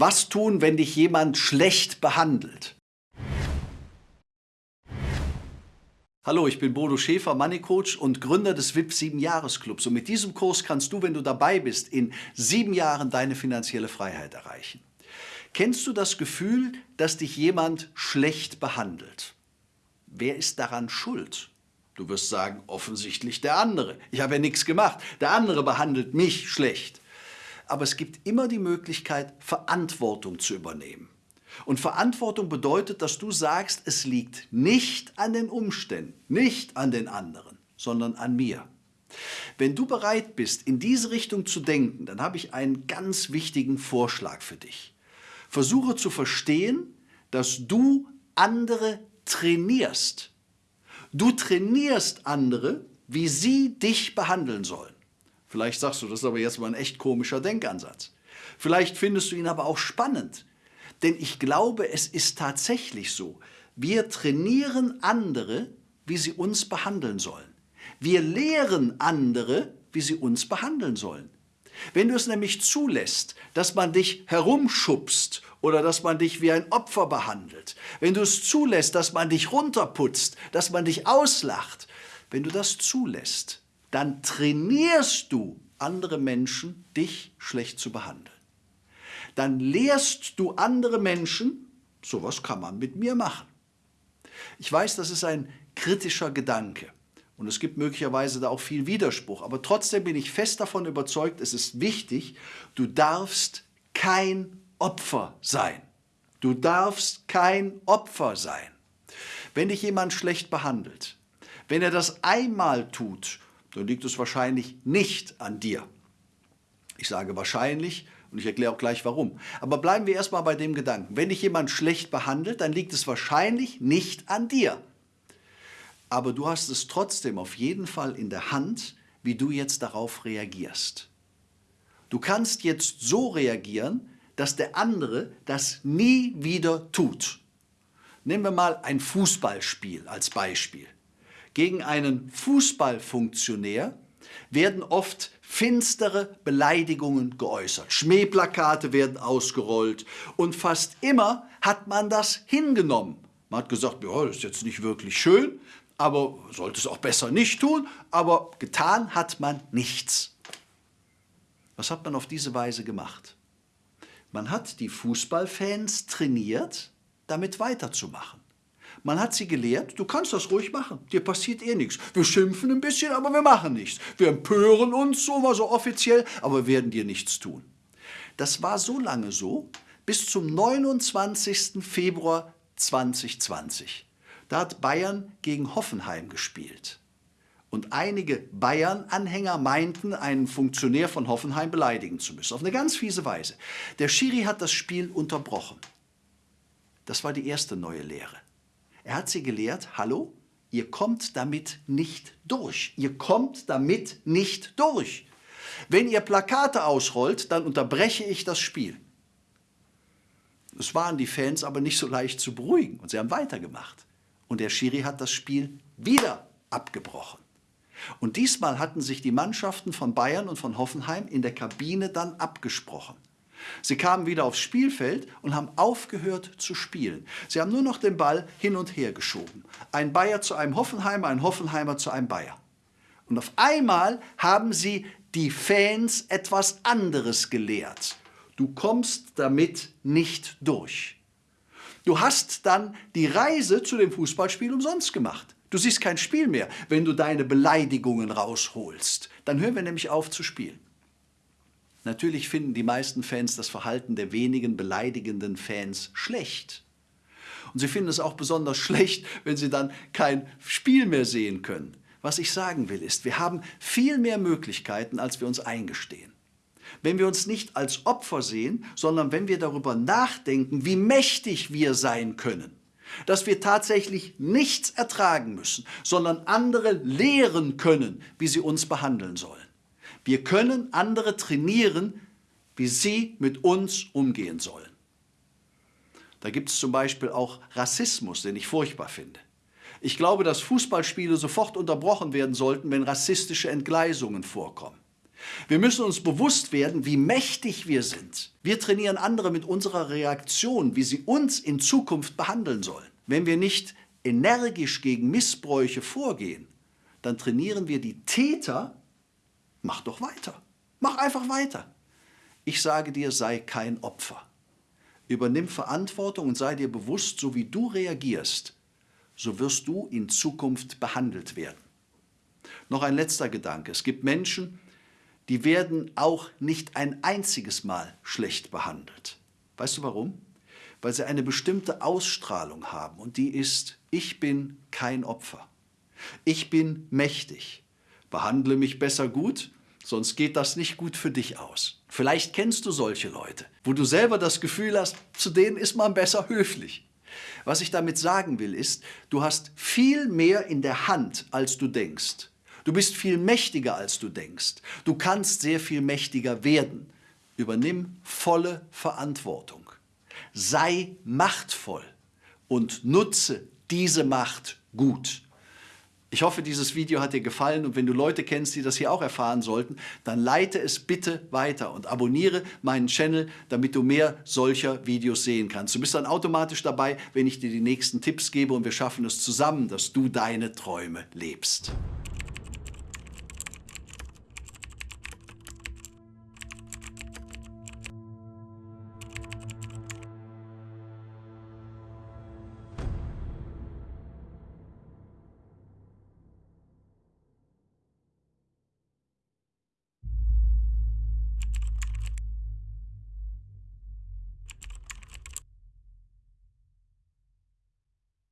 Was tun, wenn dich jemand schlecht behandelt? Hallo, ich bin Bodo Schäfer, Money Coach und Gründer des VIP 7 Jahres Clubs. Und mit diesem Kurs kannst du, wenn du dabei bist, in sieben Jahren deine finanzielle Freiheit erreichen. Kennst du das Gefühl, dass dich jemand schlecht behandelt? Wer ist daran schuld? Du wirst sagen, offensichtlich der andere. Ich habe ja nichts gemacht. Der andere behandelt mich schlecht. Aber es gibt immer die Möglichkeit, Verantwortung zu übernehmen. Und Verantwortung bedeutet, dass du sagst, es liegt nicht an den Umständen, nicht an den anderen, sondern an mir. Wenn du bereit bist, in diese Richtung zu denken, dann habe ich einen ganz wichtigen Vorschlag für dich. Versuche zu verstehen, dass du andere trainierst. Du trainierst andere, wie sie dich behandeln sollen. Vielleicht sagst du, das ist aber jetzt mal ein echt komischer Denkansatz. Vielleicht findest du ihn aber auch spannend. Denn ich glaube, es ist tatsächlich so. Wir trainieren andere, wie sie uns behandeln sollen. Wir lehren andere, wie sie uns behandeln sollen. Wenn du es nämlich zulässt, dass man dich herumschubst oder dass man dich wie ein Opfer behandelt, wenn du es zulässt, dass man dich runterputzt, dass man dich auslacht, wenn du das zulässt, dann trainierst du andere Menschen, dich schlecht zu behandeln dann lehrst du andere Menschen, sowas kann man mit mir machen. Ich weiß, das ist ein kritischer Gedanke und es gibt möglicherweise da auch viel Widerspruch, aber trotzdem bin ich fest davon überzeugt, es ist wichtig, du darfst kein Opfer sein. Du darfst kein Opfer sein. Wenn dich jemand schlecht behandelt, wenn er das einmal tut, dann liegt es wahrscheinlich nicht an dir. Ich sage wahrscheinlich, und ich erkläre auch gleich warum. Aber bleiben wir erstmal bei dem Gedanken. Wenn dich jemand schlecht behandelt, dann liegt es wahrscheinlich nicht an dir. Aber du hast es trotzdem auf jeden Fall in der Hand, wie du jetzt darauf reagierst. Du kannst jetzt so reagieren, dass der andere das nie wieder tut. Nehmen wir mal ein Fußballspiel als Beispiel. Gegen einen Fußballfunktionär werden oft finstere Beleidigungen geäußert. Schmähplakate werden ausgerollt und fast immer hat man das hingenommen. Man hat gesagt, ja, das ist jetzt nicht wirklich schön, aber sollte es auch besser nicht tun, aber getan hat man nichts. Was hat man auf diese Weise gemacht? Man hat die Fußballfans trainiert, damit weiterzumachen. Man hat sie gelehrt, du kannst das ruhig machen, dir passiert eh nichts. Wir schimpfen ein bisschen, aber wir machen nichts. Wir empören uns so mal so offiziell, aber werden dir nichts tun. Das war so lange so, bis zum 29. Februar 2020. Da hat Bayern gegen Hoffenheim gespielt. Und einige Bayern-Anhänger meinten, einen Funktionär von Hoffenheim beleidigen zu müssen. Auf eine ganz fiese Weise. Der Schiri hat das Spiel unterbrochen. Das war die erste neue Lehre. Er hat sie gelehrt, hallo, ihr kommt damit nicht durch. Ihr kommt damit nicht durch. Wenn ihr Plakate ausrollt, dann unterbreche ich das Spiel. Es waren die Fans aber nicht so leicht zu beruhigen und sie haben weitergemacht. Und der Schiri hat das Spiel wieder abgebrochen. Und diesmal hatten sich die Mannschaften von Bayern und von Hoffenheim in der Kabine dann abgesprochen. Sie kamen wieder aufs Spielfeld und haben aufgehört zu spielen. Sie haben nur noch den Ball hin und her geschoben. Ein Bayer zu einem Hoffenheimer, ein Hoffenheimer zu einem Bayer. Und auf einmal haben sie die Fans etwas anderes gelehrt. Du kommst damit nicht durch. Du hast dann die Reise zu dem Fußballspiel umsonst gemacht. Du siehst kein Spiel mehr, wenn du deine Beleidigungen rausholst. Dann hören wir nämlich auf zu spielen. Natürlich finden die meisten Fans das Verhalten der wenigen beleidigenden Fans schlecht. Und sie finden es auch besonders schlecht, wenn sie dann kein Spiel mehr sehen können. Was ich sagen will ist, wir haben viel mehr Möglichkeiten, als wir uns eingestehen. Wenn wir uns nicht als Opfer sehen, sondern wenn wir darüber nachdenken, wie mächtig wir sein können, dass wir tatsächlich nichts ertragen müssen, sondern andere lehren können, wie sie uns behandeln sollen. Wir können andere trainieren, wie sie mit uns umgehen sollen. Da gibt es zum Beispiel auch Rassismus, den ich furchtbar finde. Ich glaube, dass Fußballspiele sofort unterbrochen werden sollten, wenn rassistische Entgleisungen vorkommen. Wir müssen uns bewusst werden, wie mächtig wir sind. Wir trainieren andere mit unserer Reaktion, wie sie uns in Zukunft behandeln sollen. Wenn wir nicht energisch gegen Missbräuche vorgehen, dann trainieren wir die Täter, mach doch weiter, mach einfach weiter. Ich sage dir, sei kein Opfer. Übernimm Verantwortung und sei dir bewusst, so wie du reagierst, so wirst du in Zukunft behandelt werden. Noch ein letzter Gedanke. Es gibt Menschen, die werden auch nicht ein einziges Mal schlecht behandelt. Weißt du warum? Weil sie eine bestimmte Ausstrahlung haben und die ist, ich bin kein Opfer. Ich bin mächtig. Behandle mich besser gut, sonst geht das nicht gut für dich aus. Vielleicht kennst du solche Leute, wo du selber das Gefühl hast, zu denen ist man besser höflich. Was ich damit sagen will, ist, du hast viel mehr in der Hand, als du denkst. Du bist viel mächtiger, als du denkst. Du kannst sehr viel mächtiger werden. Übernimm volle Verantwortung. Sei machtvoll und nutze diese Macht gut. Ich hoffe, dieses Video hat dir gefallen und wenn du Leute kennst, die das hier auch erfahren sollten, dann leite es bitte weiter und abonniere meinen Channel, damit du mehr solcher Videos sehen kannst. Du bist dann automatisch dabei, wenn ich dir die nächsten Tipps gebe und wir schaffen es zusammen, dass du deine Träume lebst.